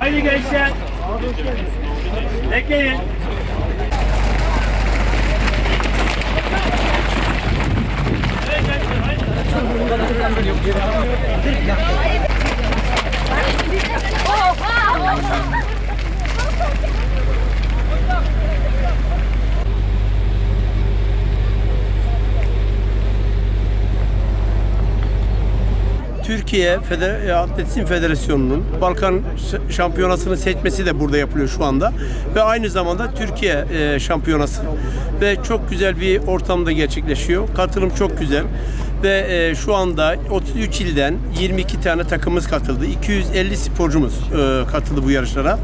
Haydi gençler. Bekleyin. Haydi gençler. Haydi. Türkiye Feder e, Atletizm Federasyonu'nun Balkan Şampiyonası'nı seçmesi de burada yapılıyor şu anda. Ve aynı zamanda Türkiye e, Şampiyonası. Ve çok güzel bir ortamda gerçekleşiyor. Katılım çok güzel. Ve e, şu anda 33 ilden 22 tane takımımız katıldı. 250 sporcumuz e, katıldı bu yarışlara.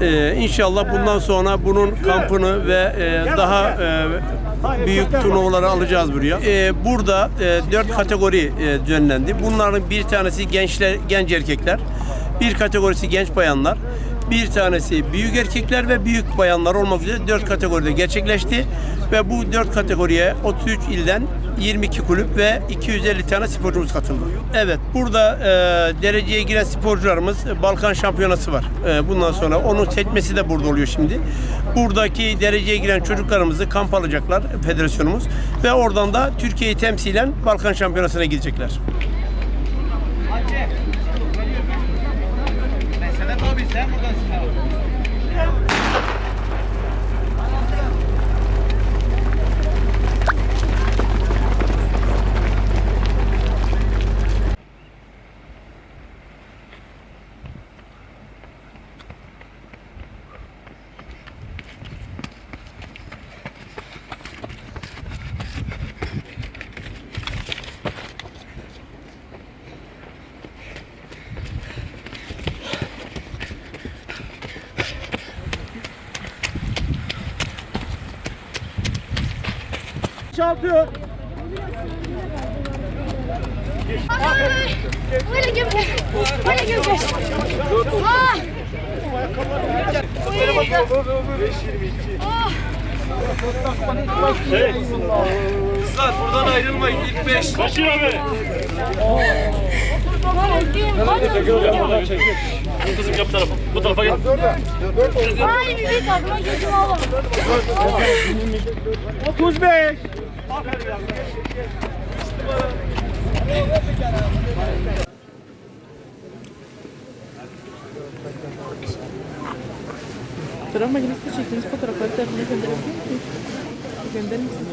E, inşallah bundan sonra bunun kampını ve e, daha e, büyük turnuvaları alacağız buraya. Ee, burada e, dört kategori e, düzenlendi. Bunların bir tanesi gençler, genç erkekler, bir kategorisi genç bayanlar, bir tanesi büyük erkekler ve büyük bayanlar olmak üzere dört kategoride gerçekleşti. Ve bu dört kategoriye 33 ilden 22 kulüp ve 250 tane sporcumuz katıldı. Evet, burada e, dereceye giren sporcularımız Balkan Şampiyonası var. E, bundan sonra onun seçmesi de burada oluyor şimdi. Buradaki dereceye giren çocuklarımızı kamp alacaklar federasyonumuz ve oradan da Türkiye'yi temsilen Balkan Şampiyonası'na gidecekler. Sedat abi sen buradasın abi. Şampiyon. Böyle gibi. Böyle gibi. Ah. Kızlar buradan ayrılmayın ilk beş. Kaçın abi. Kızım yap tarafa. Bu tarafa gel. Ay bir takıma gözüm oğlum. 35. Fotoğraf makinesinde çektiğiniz fotoğrafları telefona gönderebiliyor musunuz? Gönderir misiniz?